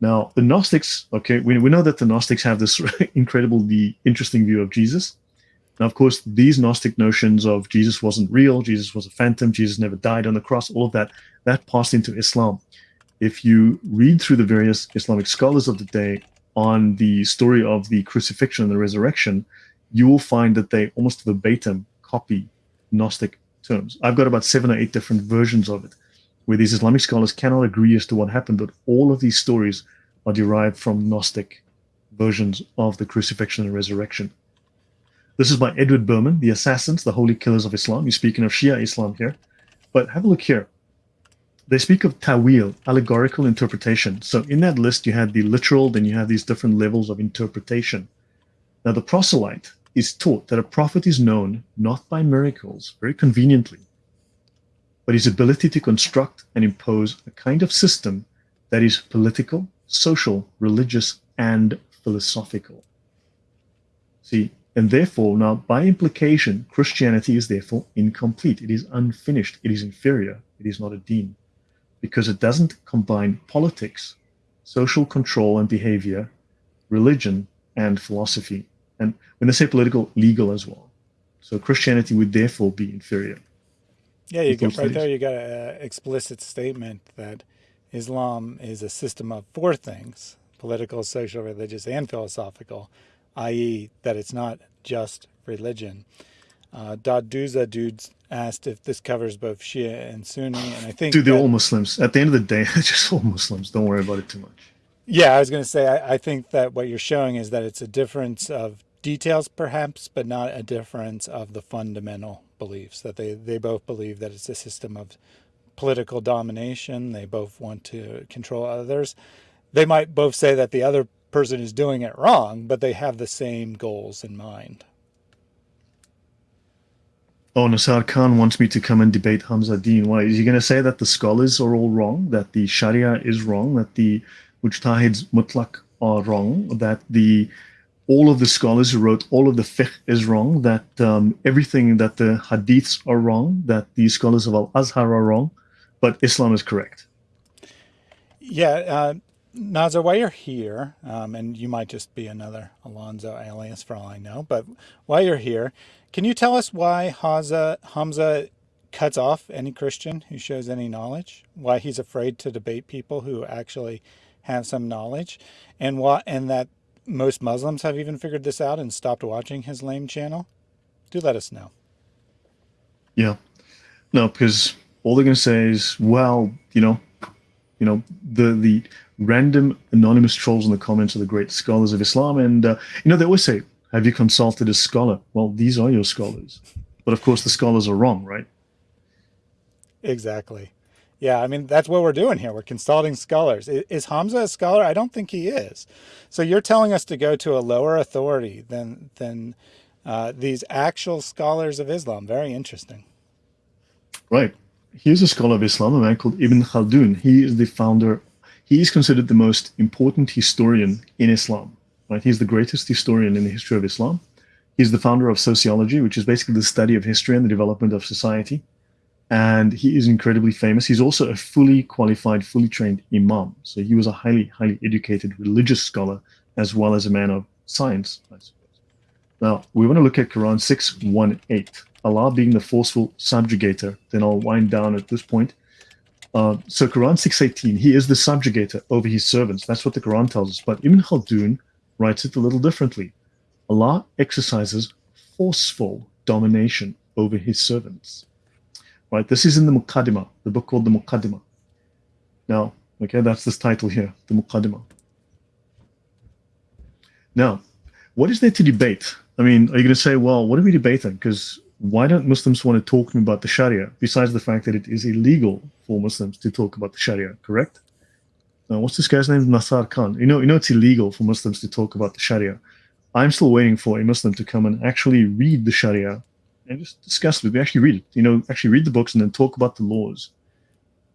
Now, the Gnostics, okay, we, we know that the Gnostics have this incredibly interesting view of Jesus. Now, of course, these Gnostic notions of Jesus wasn't real, Jesus was a phantom, Jesus never died on the cross, all of that, that passed into Islam. If you read through the various Islamic scholars of the day on the story of the crucifixion and the resurrection, you will find that they almost verbatim copy Gnostic terms. I've got about seven or eight different versions of it, where these Islamic scholars cannot agree as to what happened, but all of these stories are derived from Gnostic versions of the crucifixion and resurrection. This is by Edward Burman, The Assassins, the Holy Killers of Islam. You're speaking of Shia Islam here. But have a look here. They speak of tawil, allegorical interpretation. So in that list, you had the literal, then you have these different levels of interpretation. Now, the proselyte is taught that a prophet is known not by miracles, very conveniently, but his ability to construct and impose a kind of system that is political, social, religious, and philosophical. See, and therefore, now by implication, Christianity is therefore incomplete. It is unfinished. It is inferior. It is not a deen because it doesn't combine politics, social control and behavior, religion, and philosophy. And when they say political, legal as well. So Christianity would therefore be inferior. Yeah, you get right there. You got an explicit statement that Islam is a system of four things: political, social, religious, and philosophical. I.e., that it's not just religion. Uh, Daduza dudes asked if this covers both Shia and Sunni, and I think dude, they're all Muslims. At the end of the day, they're just all Muslims. Don't worry about it too much. Yeah, I was going to say I, I think that what you're showing is that it's a difference of details, perhaps, but not a difference of the fundamental beliefs. That they they both believe that it's a system of political domination. They both want to control others. They might both say that the other person is doing it wrong, but they have the same goals in mind. Oh, Nasar Khan wants me to come and debate Hamza Deen. Why? Is he going to say that the scholars are all wrong, that the Sharia is wrong, that the Mujtahids Mutlaq are wrong, that the all of the scholars who wrote all of the fiqh is wrong, that um, everything that the hadiths are wrong, that the scholars of Al-Azhar are wrong, but Islam is correct. Yeah, uh, Nazar, while you're here, um, and you might just be another Alonzo alias for all I know, but while you're here, can you tell us why Hamza, Hamza cuts off any Christian who shows any knowledge? Why he's afraid to debate people who actually have some knowledge, and why, and that most Muslims have even figured this out and stopped watching his lame channel? Do let us know. Yeah, no, because all they're going to say is, well, you know, you know, the the random anonymous trolls in the comments are the great scholars of Islam, and uh, you know they always say have you consulted a scholar? Well, these are your scholars. But of course, the scholars are wrong, right? Exactly. Yeah, I mean, that's what we're doing here. We're consulting scholars. Is Hamza a scholar? I don't think he is. So you're telling us to go to a lower authority than, than uh, these actual scholars of Islam. Very interesting. Right. Here's a scholar of Islam, a man called Ibn Khaldun. He is the founder, he is considered the most important historian in Islam. Right? He's the greatest historian in the history of Islam. He's the founder of sociology, which is basically the study of history and the development of society. And he is incredibly famous. He's also a fully qualified, fully trained imam. So he was a highly, highly educated religious scholar as well as a man of science, I suppose. Now, we want to look at Quran 618. Allah being the forceful subjugator. Then I'll wind down at this point. Uh, so Quran 618, he is the subjugator over his servants. That's what the Quran tells us. But Ibn Khaldun writes it a little differently. Allah exercises forceful domination over his servants. Right? This is in the Muqaddimah, the book called the Muqaddimah. Now, okay, that's this title here, the Muqaddimah. Now, what is there to debate? I mean, are you going to say, well, what are we debating? Because why don't Muslims want to talk to me about the Sharia, besides the fact that it is illegal for Muslims to talk about the Sharia, correct? Now, what's this guy's name? Nasar Khan. You know, you know, it's illegal for Muslims to talk about the Sharia. I'm still waiting for a Muslim to come and actually read the Sharia and just discuss it. We actually read it. You know, actually read the books and then talk about the laws,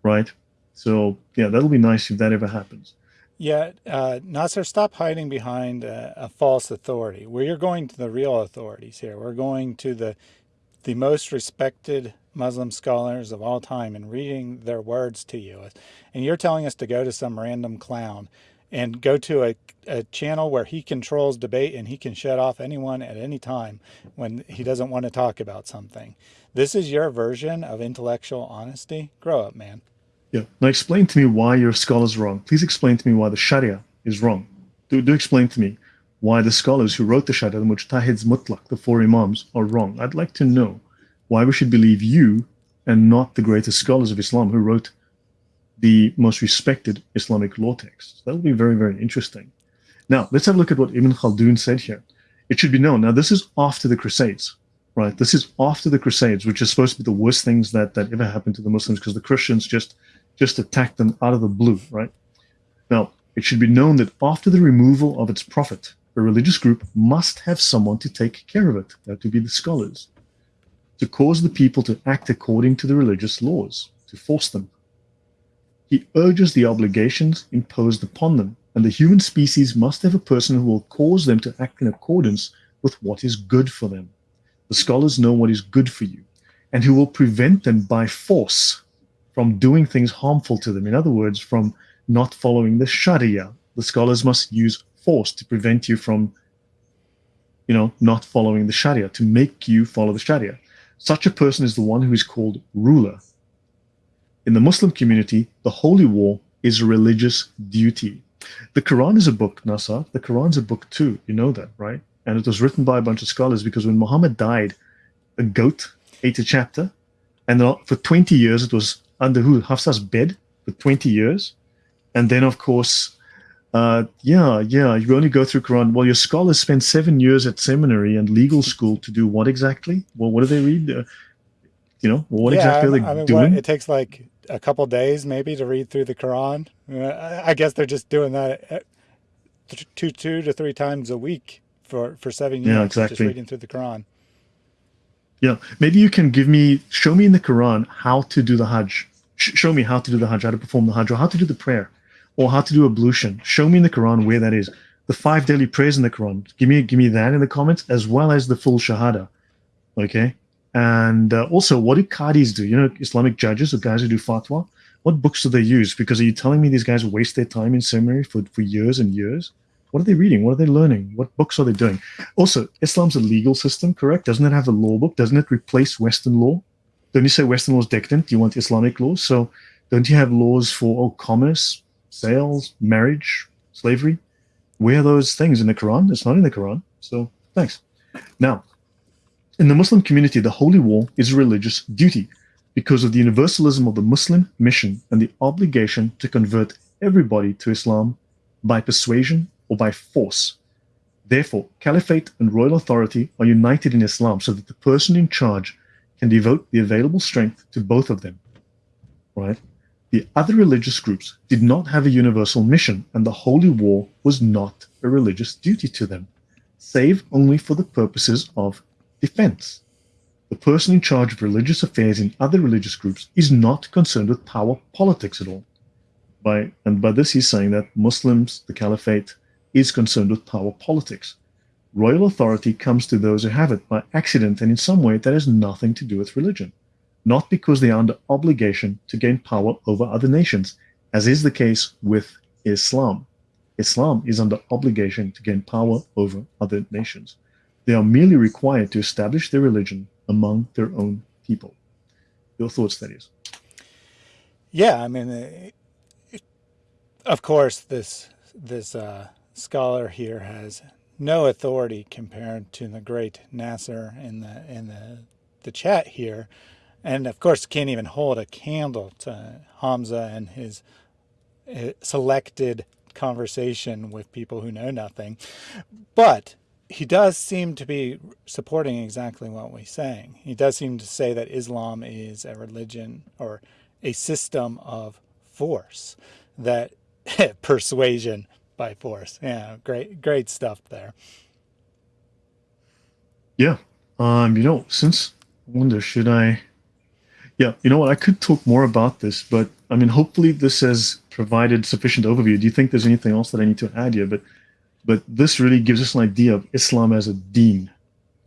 right? So yeah, that'll be nice if that ever happens. Yeah, uh, Nasser, stop hiding behind a, a false authority. We're going to the real authorities here. We're going to the the most respected Muslim scholars of all time and reading their words to you. And you're telling us to go to some random clown and go to a, a channel where he controls debate and he can shut off anyone at any time when he doesn't want to talk about something. This is your version of intellectual honesty? Grow up, man. Yeah. Now explain to me why your scholars wrong. Please explain to me why the Sharia is wrong. Do, do explain to me why the scholars who wrote the Sharia, the Mujtahids Mutlaq, the four Imams, are wrong. I'd like to know why we should believe you and not the greatest scholars of Islam who wrote the most respected Islamic law texts. That will be very, very interesting. Now, let's have a look at what Ibn Khaldun said here. It should be known. Now, this is after the Crusades, right? This is after the Crusades, which is supposed to be the worst things that, that ever happened to the Muslims because the Christians just, just attacked them out of the blue, right? Now, it should be known that after the removal of its prophet, a religious group must have someone to take care of it. Uh, that would be the scholars. To cause the people to act according to the religious laws, to force them. He urges the obligations imposed upon them, and the human species must have a person who will cause them to act in accordance with what is good for them. The scholars know what is good for you, and who will prevent them by force from doing things harmful to them. In other words, from not following the Sharia. The scholars must use force to prevent you from, you know, not following the Sharia, to make you follow the Sharia. Such a person is the one who is called ruler. In the Muslim community, the holy war is a religious duty. The Quran is a book, Nasar. The Quran is a book too. You know that, right? And it was written by a bunch of scholars because when Muhammad died, a goat ate a chapter. And for 20 years, it was under who? Hafsa's bed for 20 years. And then, of course, uh, yeah, yeah, you only go through Quran. Well, your scholars spend seven years at seminary and legal school to do what exactly? Well, what do they read? Uh, you know, what yeah, exactly are they I mean, doing? What, it takes like a couple days maybe to read through the Quran. Uh, I guess they're just doing that uh, two, two to three times a week for, for seven years, yeah, exactly. just reading through the Quran. Yeah, maybe you can give me, show me in the Quran how to do the Hajj. Sh show me how to do the Hajj, how to perform the Hajj, or how to do the prayer or how to do ablution. Show me in the Quran where that is. The five daily prayers in the Quran. Give me give me that in the comments as well as the full Shahada. Okay. And uh, also, what do qadis do? You know, Islamic judges or guys who do fatwa. What books do they use? Because are you telling me these guys waste their time in seminary for, for years and years? What are they reading? What are they learning? What books are they doing? Also, Islam's a legal system, correct? Doesn't it have a law book? Doesn't it replace Western law? Don't you say Western law is decadent? You want Islamic law? So don't you have laws for oh, commerce, sales, marriage, slavery. Where are those things in the Quran? It's not in the Quran. So thanks. Now, in the Muslim community, the holy war is a religious duty because of the universalism of the Muslim mission and the obligation to convert everybody to Islam by persuasion or by force. Therefore, caliphate and royal authority are united in Islam so that the person in charge can devote the available strength to both of them. Right? The other religious groups did not have a universal mission, and the holy war was not a religious duty to them, save only for the purposes of defense. The person in charge of religious affairs in other religious groups is not concerned with power politics at all. By, and by this he's saying that Muslims, the caliphate, is concerned with power politics. Royal authority comes to those who have it by accident and in some way that has nothing to do with religion not because they are under obligation to gain power over other nations, as is the case with Islam. Islam is under obligation to gain power over other nations. They are merely required to establish their religion among their own people. Your thoughts, that is. Yeah, I mean, uh, of course, this this uh, scholar here has no authority compared to the great Nasser in the in the the chat here, and of course can't even hold a candle to Hamza and his uh, selected conversation with people who know nothing. But he does seem to be supporting exactly what we're saying. He does seem to say that Islam is a religion or a system of force, that persuasion by force. Yeah, great, great stuff there. Yeah. Um, you know, since I wonder, should I yeah, you know what? I could talk more about this, but I mean, hopefully this has provided sufficient overview. Do you think there's anything else that I need to add here? But but this really gives us an idea of Islam as a deen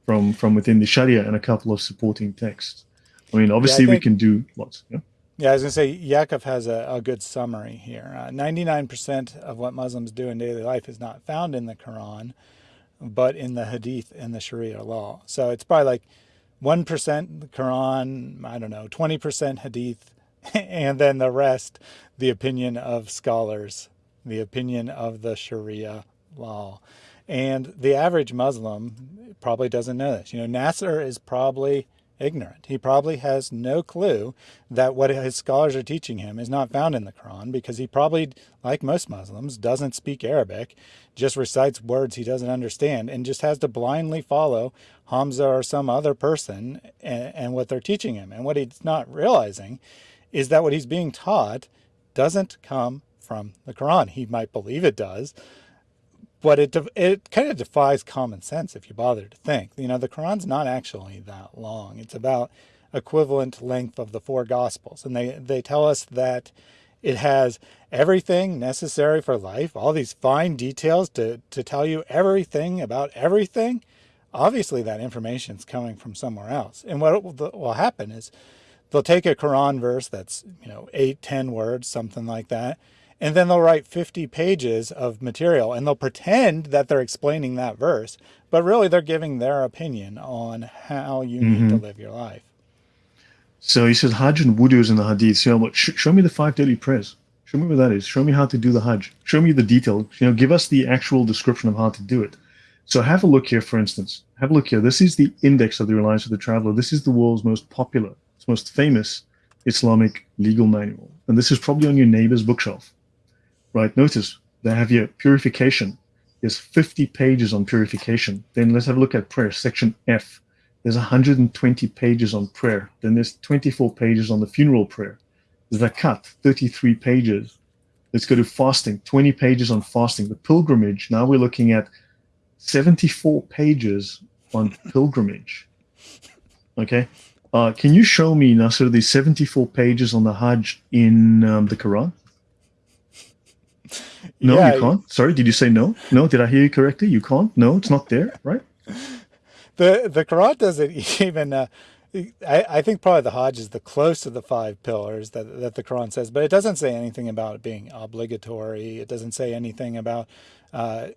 from from within the Sharia and a couple of supporting texts. I mean, obviously yeah, I think, we can do lots. Yeah. Yeah, I was going to say, Yaakov has a, a good summary here. 99% uh, of what Muslims do in daily life is not found in the Quran, but in the Hadith and the Sharia law. So it's probably like 1% the Quran, I don't know, 20% Hadith, and then the rest, the opinion of scholars, the opinion of the Sharia law. And the average Muslim probably doesn't know this. You know, Nasser is probably ignorant. He probably has no clue that what his scholars are teaching him is not found in the Quran because he probably, like most Muslims, doesn't speak Arabic, just recites words he doesn't understand, and just has to blindly follow Hamza or some other person and, and what they're teaching him. And what he's not realizing is that what he's being taught doesn't come from the Quran. He might believe it does, but it it kind of defies common sense if you bother to think. You know, the Quran's not actually that long. It's about equivalent length of the four Gospels, and they they tell us that it has everything necessary for life, all these fine details to to tell you everything about everything. Obviously, that information is coming from somewhere else, and what will happen is they'll take a Quran verse that's you know eight, ten words, something like that, and then they'll write 50 pages of material and they'll pretend that they're explaining that verse, but really they're giving their opinion on how you need mm-hmm. to live your life. So he says Hajj and wudu is in the Hadith. So, know, show me the five daily prayers. Show me what that is. Show me how to do the Hajj. Show me the detail. You know, give us the actual description of how to do it. So have a look here, for instance. Have a look here. This is the index of the Reliance of the Traveler. This is the world's most popular, its most famous Islamic legal manual. And this is probably on your neighbor's bookshelf right? Notice they have here purification. There's 50 pages on purification. Then let's have a look at prayer, section F. There's 120 pages on prayer. Then there's 24 pages on the funeral prayer. Zakat, 33 pages. Let's go to fasting, 20 pages on fasting. The pilgrimage, now we're looking at 74 pages on pilgrimage. Okay. Uh, can you show me, Nasser, the 74 pages on the Hajj in um, the Quran? No, yeah, you can't. Sorry, did you say no? No, did I hear you correctly? You can't. No, it's not there, right? The the Quran doesn't even. Uh, I, I think probably the Hajj is the close to the five pillars that that the Quran says, but it doesn't say anything about it being obligatory. It doesn't say anything about uh,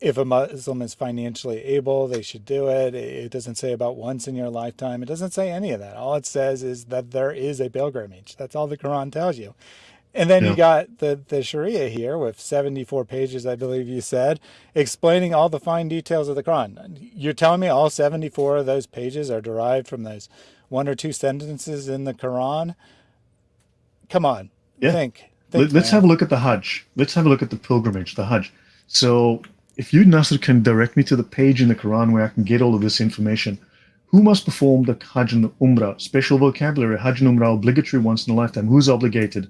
if a Muslim is financially able, they should do it. It doesn't say about once in your lifetime. It doesn't say any of that. All it says is that there is a pilgrimage. That's all the Quran tells you. And then yeah. you got the, the Sharia here with 74 pages, I believe you said, explaining all the fine details of the Quran. You're telling me all 74 of those pages are derived from those one or two sentences in the Quran? Come on, yeah. think. think Let's man. have a look at the Hajj. Let's have a look at the pilgrimage, the Hajj. So if you, Nasser, can direct me to the page in the Quran where I can get all of this information, who must perform the Hajj and the Umrah? Special vocabulary, Hajj and Umrah obligatory once in a lifetime. Who's obligated?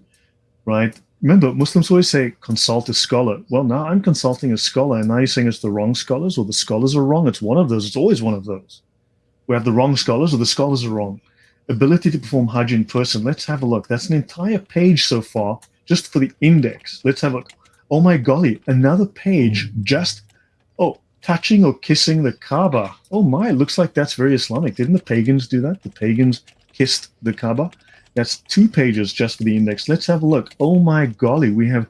Right? Remember, Muslims always say consult a scholar. Well, now I'm consulting a scholar, and now you're saying it's the wrong scholars or the scholars are wrong. It's one of those. It's always one of those. We have the wrong scholars or the scholars are wrong. Ability to perform Hajj in person. Let's have a look. That's an entire page so far just for the index. Let's have a look. Oh my golly, another page just, oh, touching or kissing the Kaaba. Oh my, looks like that's very Islamic. Didn't the pagans do that? The pagans kissed the Kaaba. That's two pages just for the index. Let's have a look. Oh my golly, we have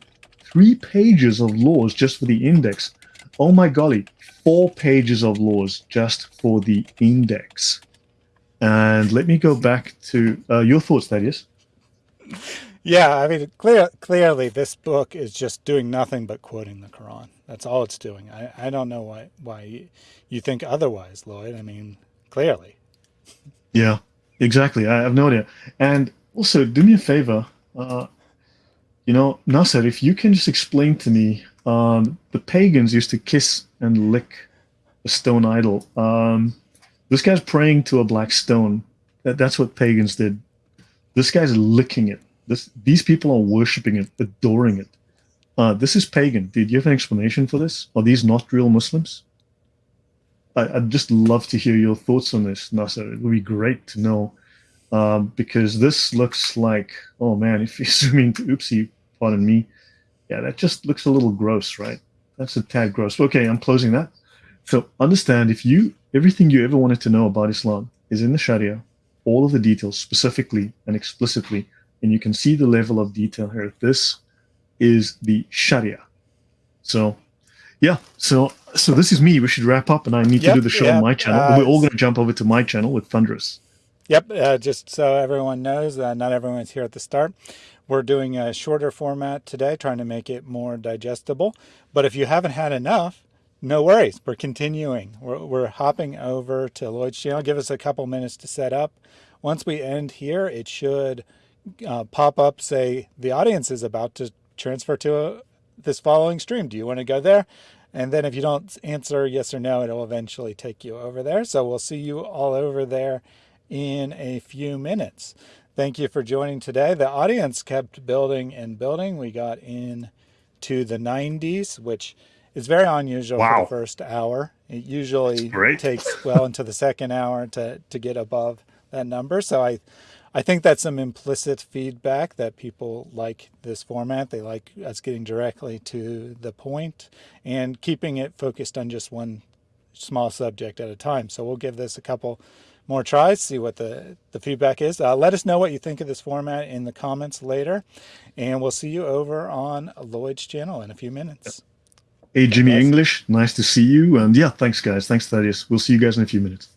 three pages of laws just for the index. Oh my golly, four pages of laws just for the index. And let me go back to uh, your thoughts, Thaddeus. Yeah, I mean, clear, clearly this book is just doing nothing but quoting the Quran. That's all it's doing. I, I don't know why why you think otherwise, Lloyd. I mean, clearly. Yeah, exactly. I have no idea. And also, do me a favor. Uh, you know, Nasser, if you can just explain to me, um, the pagans used to kiss and lick a stone idol. Um, this guy's praying to a black stone. That, that's what pagans did. This guy's licking it. This, these people are worshiping it, adoring it. Uh, this is pagan. Did you have an explanation for this? Are these not real Muslims? I, would just love to hear your thoughts on this, Nasser. It would be great to know um, because this looks like, oh man, if you zoom into oopsie, pardon me, yeah, that just looks a little gross, right? That's a tad gross. Okay, I'm closing that. So understand if you, everything you ever wanted to know about Islam is in the Sharia, all of the details specifically and explicitly, and you can see the level of detail here. This is the Sharia. So yeah, so so this is me. We should wrap up, and I need yep, to do the show on my channel. Uh, We're all going to jump over to my channel with Thunderous. Yep, uh, just so everyone knows, uh, not everyone's here at the start. We're doing a shorter format today, trying to make it more digestible. But if you haven't had enough, no worries. We're continuing. We're, we're hopping over to Lloyd's channel. Give us a couple minutes to set up. Once we end here, it should uh, pop up, say, the audience is about to transfer to a, uh, this following stream. Do you want to go there? And then if you don't answer yes or no, it'll eventually take you over there. So we'll see you all over there in a few minutes. Thank you for joining today. The audience kept building and building. We got in to the 90s, which is very unusual wow. for the first hour. It usually takes well into the second hour to, to get above that number. So I, I think that's some implicit feedback that people like this format. They like us getting directly to the point and keeping it focused on just one small subject at a time. So we'll give this a couple more tries, see what the, the feedback is. Uh, let us know what you think of this format in the comments later. And we'll see you over on Lloyd's channel in a few minutes. Hey, Jimmy. English, nice to see you. And yeah, thanks, guys. Thanks, Thaddeus. We'll see you guys in a few minutes.